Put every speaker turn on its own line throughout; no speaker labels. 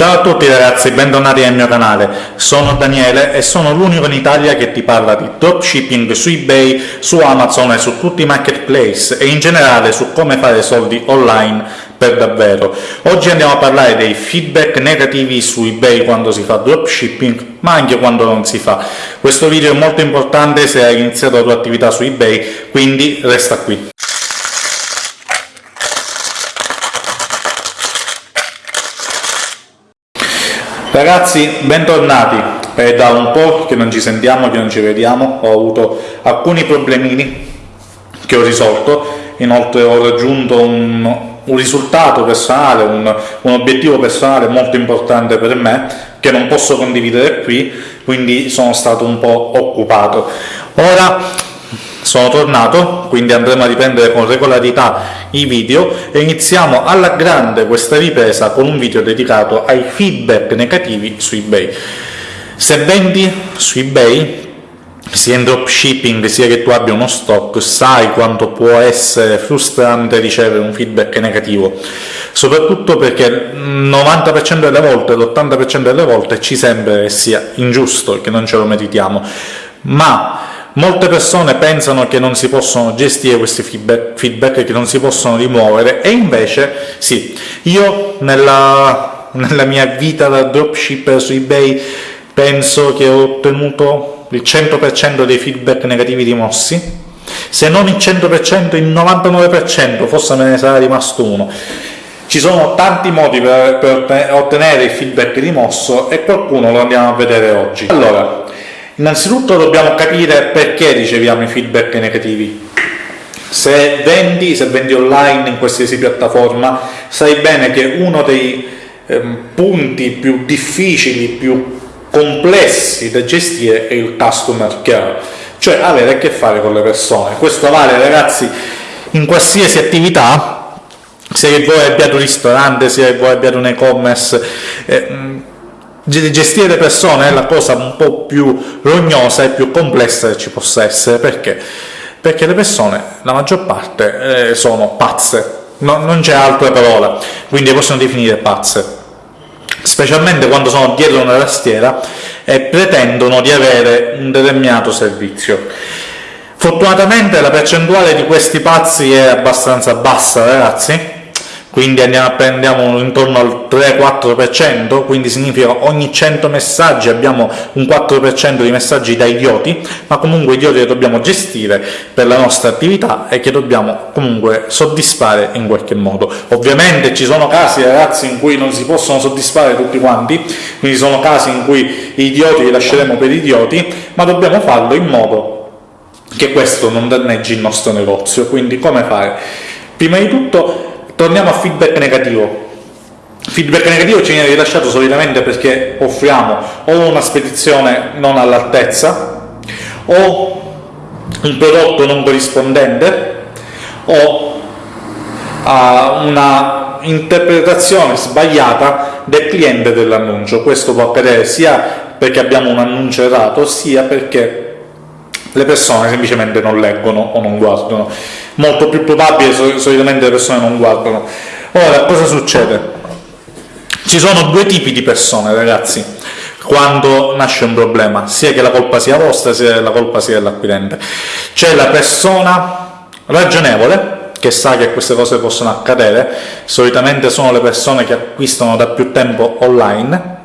Ciao a tutti ragazzi, bentornati nel mio canale. Sono Daniele e sono l'unico in Italia che ti parla di dropshipping su eBay, su Amazon e su tutti i marketplace e in generale su come fare soldi online per davvero. Oggi andiamo a parlare dei feedback negativi su eBay quando si fa dropshipping, ma anche quando non si fa. Questo video è molto importante se hai iniziato la tua attività su eBay, quindi resta qui. Ragazzi, bentornati! È da un po' che non ci sentiamo, che non ci vediamo, ho avuto alcuni problemini che ho risolto, inoltre ho raggiunto un, un risultato personale, un, un, obiettivo personale molto importante per me, che non posso condividere qui, quindi sono stato un po' occupato. Ora sono tornato, quindi andremo a riprendere con regolarità i video e iniziamo alla grande questa ripresa con un video dedicato ai feedback negativi su eBay. Se vendi su eBay, sia in dropshipping sia che tu abbia uno stock, sai quanto può essere frustrante ricevere un feedback negativo, soprattutto perché il 90% delle volte, l'80% delle volte ci sembra che sia ingiusto, che non ce lo meritiamo, ma Molte persone pensano che non si possono gestire questi feedback, feedback che non si possono rimuovere, e invece sì. Io nella, nella mia vita da dropshipper su eBay penso che ho ottenuto il 100% dei feedback negativi rimossi, se non il 100%, il 99%, forse me ne sarà rimasto uno. Ci sono tanti modi per, per ottenere il feedback rimosso e qualcuno lo andiamo a vedere oggi. Allora, Innanzitutto dobbiamo capire perché riceviamo i feedback negativi. Se vendi, se vendi online in qualsiasi piattaforma, sai bene che uno dei eh, punti più difficili, più complessi da gestire è il customer care, cioè avere a che fare con le persone. Questo vale ragazzi in qualsiasi attività, se voi abbiate un ristorante, se voi abbiate un e-commerce, eh, gestire le persone è la cosa un po' più rognosa e più complessa che ci possa essere, perché? Perché le persone, la maggior parte, eh, sono pazze, no, non c'è altra parola, quindi possono definire pazze, specialmente quando sono dietro una tastiera e pretendono di avere un determinato servizio. Fortunatamente la percentuale di questi pazzi è abbastanza bassa, ragazzi, quindi andiamo, intorno al 3-4%, quindi significa ogni 100 messaggi abbiamo un 4% di messaggi da idioti, ma comunque idioti che dobbiamo gestire per la nostra attività e che dobbiamo comunque soddisfare in qualche modo. Ovviamente ci sono casi, ragazzi, in cui non si possono soddisfare tutti quanti, quindi sono casi in cui gli idioti li lasceremo per idioti, ma dobbiamo farlo in modo che questo non danneggi il nostro negozio. Quindi come fare? Prima di tutto Torniamo a feedback negativo. Feedback negativo ci viene rilasciato solitamente perché offriamo o una spedizione non all'altezza, o un prodotto non corrispondente, o a una interpretazione sbagliata del cliente dell'annuncio. Questo può accadere sia perché abbiamo un annuncio errato, sia perché le persone semplicemente non leggono o non guardano. Molto più probabile solitamente le persone non guardano. Ora, cosa succede? Ci sono due tipi di persone, ragazzi, quando nasce un problema, sia che la colpa sia vostra, sia che la colpa sia dell'acquirente. C'è la persona ragionevole, che sa che queste cose possono accadere, solitamente sono le persone che acquistano da più tempo online,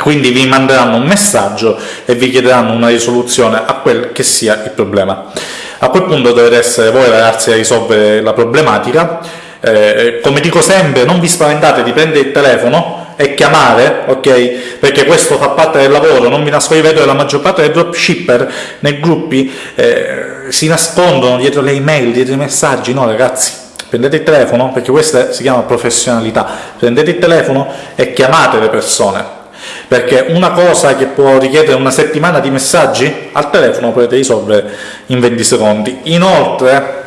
quindi vi manderanno un messaggio e vi chiederanno una risoluzione a quel che sia il problema. A quel punto dovete essere voi ragazzi a risolvere la problematica, eh, come dico sempre non vi spaventate di prendere il telefono e chiamare, ok? Perché questo fa parte del lavoro, non vi nascondete che la maggior parte dei dropshipper nei gruppi eh, si nascondono dietro le email, dietro i messaggi, no ragazzi, prendete il telefono, perché questa si chiama professionalità, prendete il telefono e chiamate le persone, perché una cosa che può richiedere una settimana di messaggi al telefono potete risolvere in 20 secondi. Inoltre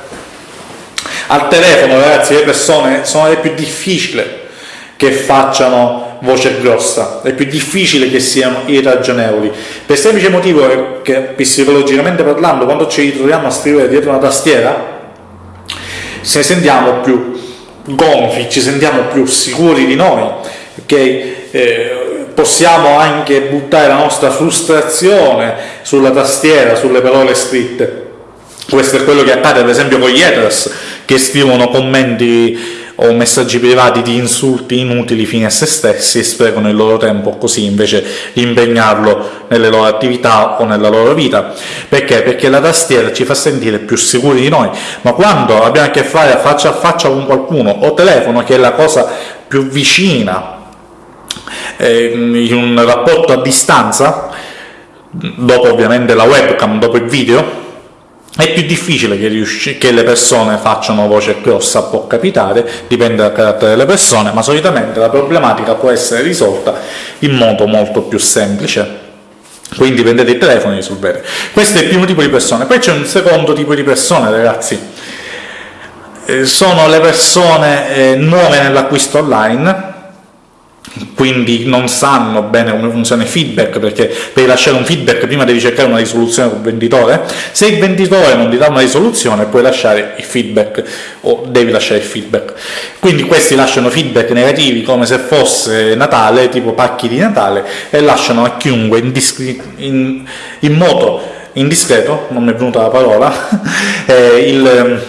al telefono ragazzi le persone sono le più difficili che facciano voce grossa, è più difficile che siano irragionevoli, per il semplice motivo che psicologicamente parlando quando ci ritroviamo a scrivere dietro una tastiera se sentiamo più gonfi, ci sentiamo più sicuri di noi che eh, possiamo anche buttare la nostra frustrazione sulla tastiera, sulle parole scritte. Questo è quello che accade per esempio con gli haters che scrivono commenti o messaggi privati di insulti inutili fini a se stessi e sprecano il loro tempo così invece di impegnarlo nelle loro attività o nella loro vita. Perché? Perché la tastiera ci fa sentire più sicuri di noi, ma quando abbiamo a che fare faccia a faccia con qualcuno o telefono, che è la cosa più vicina eh, in un rapporto a distanza, dopo ovviamente la webcam, dopo il video, è più difficile che, che, le persone facciano voce grossa, può capitare, dipende dal carattere delle persone, ma solitamente la problematica può essere risolta in modo molto più semplice. Quindi prendete il telefono e risolvete. Questo è il primo tipo di persone. Poi c'è un secondo tipo di persone, ragazzi. Eh, sono le persone eh, nuove nell'acquisto online, quindi non sanno bene come funziona il feedback, perché per lasciare un feedback prima devi cercare una risoluzione con il venditore, se il venditore non ti dà una risoluzione puoi lasciare il feedback o devi lasciare il feedback. Quindi questi lasciano feedback negativi come se fosse Natale, tipo pacchi di Natale, e lasciano a chiunque in, in, in modo indiscreto, non mi è venuta la parola, eh, il,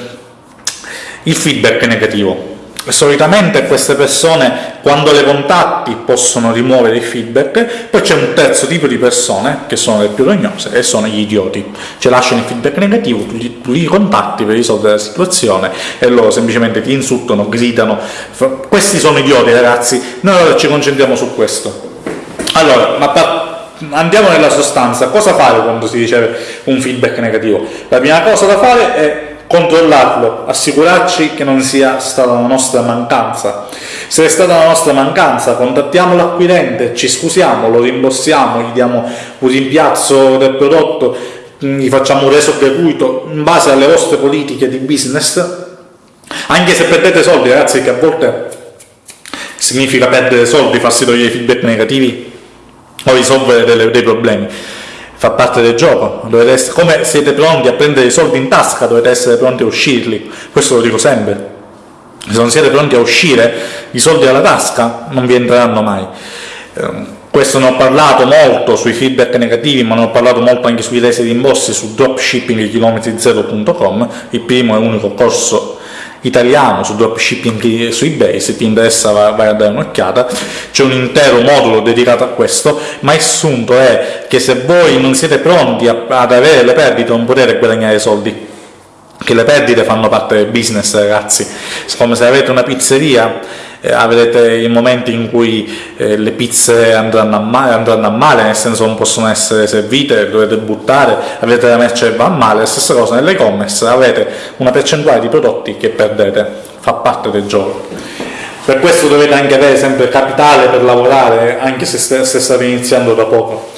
il feedback negativo solitamente queste persone quando le contatti possono rimuovere il feedback, poi c'è un terzo tipo di persone che sono le più rognose e sono gli idioti, ci lasciano il feedback negativo, tu li, tu li contatti per risolvere la situazione e loro semplicemente ti insultano, gridano, questi sono idioti ragazzi, noi ora ci concentriamo su questo. Allora, ma andiamo nella sostanza, cosa fare quando si riceve un feedback negativo? La prima cosa da fare è controllarlo, assicurarci che non sia stata una nostra mancanza. Se è stata una nostra mancanza, contattiamo l'acquirente, ci scusiamo, lo rimborsiamo, gli diamo un rimpiazzo del prodotto, gli facciamo un reso gratuito in base alle vostre politiche di business, anche se perdete soldi, ragazzi, che a volte significa perdere soldi, farsi togliere i feedback negativi o risolvere dei problemi fa parte del gioco, essere, come siete pronti a prendere i soldi in tasca dovete essere pronti a uscirli, questo lo dico sempre, se non siete pronti a uscire i soldi dalla tasca non vi entreranno mai. Eh, questo ne ho parlato molto sui feedback negativi, ma ne ho parlato molto anche sui resi rimborsi su dropshippingchilometri0.com, il primo e unico corso italiano su dropshipping su ebay se ti interessa vai a dare un'occhiata. C'è un intero modulo dedicato a questo ma il sunto è che se voi non siete pronti a, ad avere le perdite non potete guadagnare soldi che le perdite fanno parte del business ragazzi. Come se avete una pizzeria eh, avrete i momenti in cui eh, le pizze andranno a, male, andranno a male, nel senso non possono essere servite, dovete buttare, avete la merce che va a male, la stessa cosa nell'e-commerce, avete una percentuale di prodotti che perdete, fa parte del gioco. Per questo dovete anche avere sempre capitale per lavorare, anche se, se state iniziando da poco.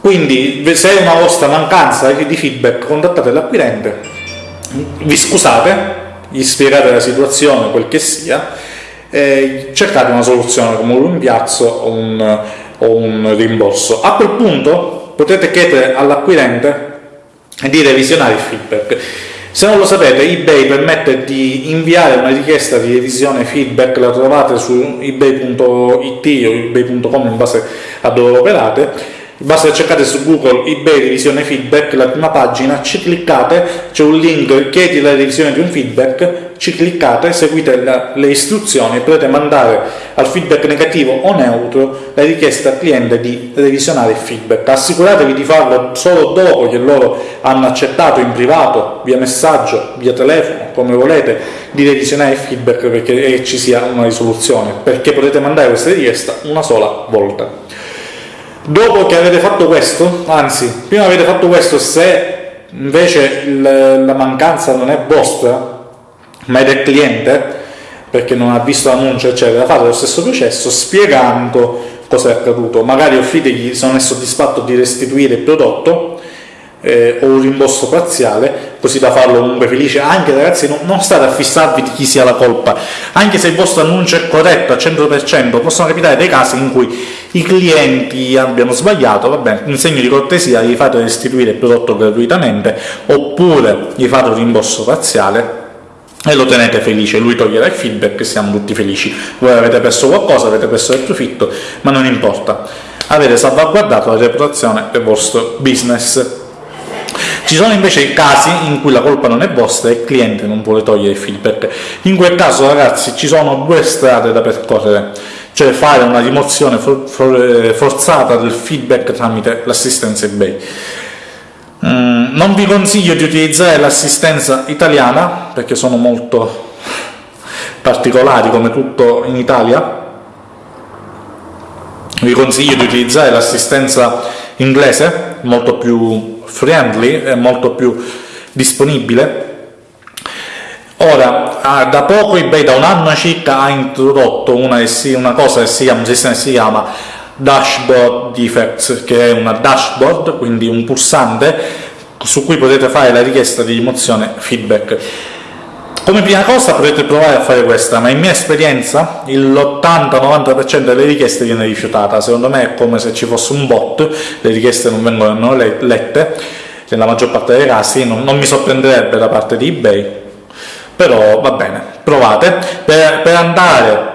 Quindi se è una vostra mancanza di feedback contattate l'acquirente, vi scusate, gli spiegate la situazione, quel che sia, e cercate una soluzione come un rimpiazzo o un, o un rimborso. A quel punto potete chiedere all'acquirente di revisionare il feedback. Se non lo sapete, eBay permette di inviare una richiesta di revisione feedback, la trovate su ebay.it o ebay.com in base a dove operate, basta cercare su Google eBay revisione feedback, la prima pagina, ci cliccate, c'è un link chiedi la revisione di un feedback, ci cliccate, seguite la, le istruzioni e potete mandare al feedback negativo o neutro la richiesta al cliente di revisionare il feedback. Assicuratevi di farlo solo dopo che loro hanno accettato in privato, via messaggio, via telefono, come volete, di revisionare il feedback perché ci sia una risoluzione, perché potete mandare questa richiesta una sola volta. Dopo che avete fatto questo, anzi, prima avete fatto questo, se invece il, la mancanza non è vostra, ma è del cliente, perché non ha visto l'annuncio, eccetera, fate lo stesso processo spiegando cosa è accaduto. Magari offritegli, se non è soddisfatto, di restituire il prodotto, eh, o un rimborso parziale, così da farlo comunque felice. Anche ragazzi, non, non, state a fissarvi di chi sia la colpa, anche se il vostro annuncio è corretto al 100%, possono capitare dei casi in cui i clienti abbiano sbagliato, va bene, in segno di cortesia gli fate restituire il prodotto gratuitamente, oppure gli fate un rimborso parziale, e lo tenete felice, lui toglierà il feedback e siamo tutti felici. Voi avete perso qualcosa, avete perso del profitto, ma non importa. Avete salvaguardato la reputazione del vostro business. Ci sono invece casi in cui la colpa non è vostra e il cliente non vuole togliere il feedback. In quel caso, ragazzi, ci sono due strade da percorrere, cioè fare una rimozione for for forzata del feedback tramite l'assistenza eBay. Mm, non vi consiglio di utilizzare l'assistenza italiana, perché sono molto particolari come tutto in Italia, vi consiglio di utilizzare l'assistenza inglese, molto più friendly e molto più disponibile. Ora, ah, da poco eBay, da un anno circa, ha introdotto una, una cosa che si chiama, che si chiama Dashboard Defects, che è una dashboard, quindi un pulsante su cui potete fare la richiesta di rimozione feedback. Come prima cosa potete provare a fare questa, ma in mia esperienza l'80-90% delle richieste viene rifiutata, secondo me è come se ci fosse un bot, le richieste non vengono lette, nella maggior parte dei casi, non, non mi sorprenderebbe da parte di eBay, però va bene, provate. Per, per andare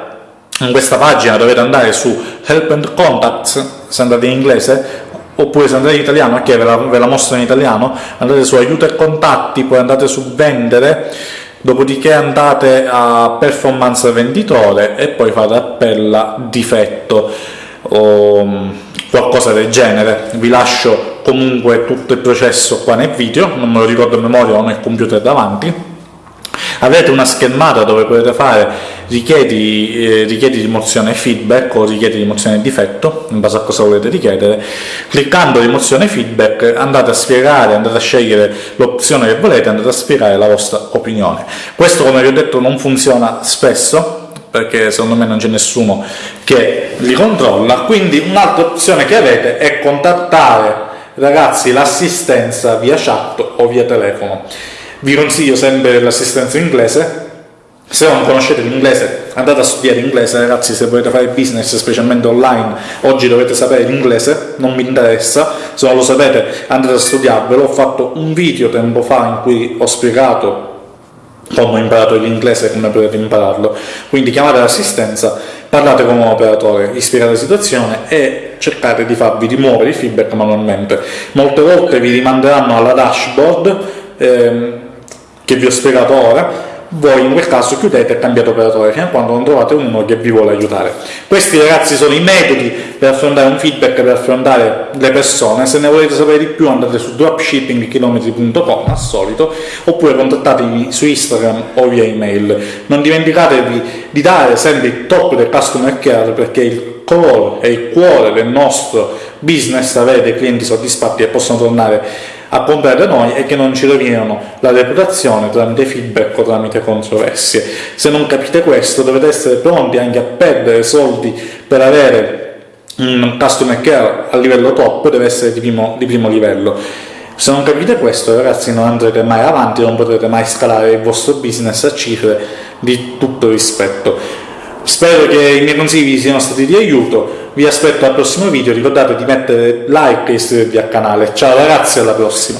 in questa pagina dovete andare su Help and Contacts, se andate in inglese, oppure se andate in italiano, ok, ve ve la mostro in italiano, andate su aiuto e contatti, poi andate su vendere, dopodiché andate a performance venditore e poi fate appello a difetto o mm, qualcosa del genere. Vi lascio comunque tutto il processo qua nel video, non me lo ricordo a memoria, ho nel computer davanti avete una schermata dove potete fare richiedi, eh, richiedi rimozione feedback o richiedi rimozione difetto in base a cosa volete richiedere. Cliccando rimozione feedback andate a spiegare andate a scegliere l'opzione che volete andate a spiegare la vostra opinione. Questo come vi ho detto non funziona spesso perché secondo me non c'è nessuno che li controlla. Quindi un'altra opzione che avete è contattare ragazzi l'assistenza via chat o via telefono vi consiglio sempre l'assistenza inglese, se non conoscete l'inglese andate a studiare inglese ragazzi se volete fare business specialmente online oggi dovete sapere l'inglese non mi interessa. Se non lo sapete andate a studiarvelo ho fatto un video tempo fa in cui ho spiegato come ho imparato l'inglese e come potete impararlo. Quindi chiamate l'assistenza parlate con un operatore gli spiegate la situazione e cercate di farvi rimuovere i feedback manualmente. Molte volte vi rimanderanno alla dashboard ehm, che vi ho spiegato ora, voi in quel caso chiudete e cambiate operatore fino a quando non trovate uno che vi vuole aiutare. Questi ragazzi sono i metodi per affrontare un feedback, per affrontare le persone, se ne volete sapere di più andate su dropshippingchilometri.com al solito, oppure contattatemi su Instagram o via email. Non dimenticatevi di dare sempre il top del customer care perché il core e il cuore del nostro business avere dei clienti soddisfatti e possono tornare a comprare da noi e che non ci rovinano la reputazione tramite feedback o tramite controversie. Se non capite questo dovete essere pronti anche a perdere soldi per avere un customer care a livello top, deve essere di primo, di primo livello. Se non capite questo ragazzi non andrete mai avanti, non potrete mai scalare il vostro business a cifre di tutto rispetto. Spero che i miei consigli vi siano stati di aiuto, vi aspetto al prossimo video, ricordate di mettere like e iscrivervi al canale. Ciao ragazzi, alla prossima!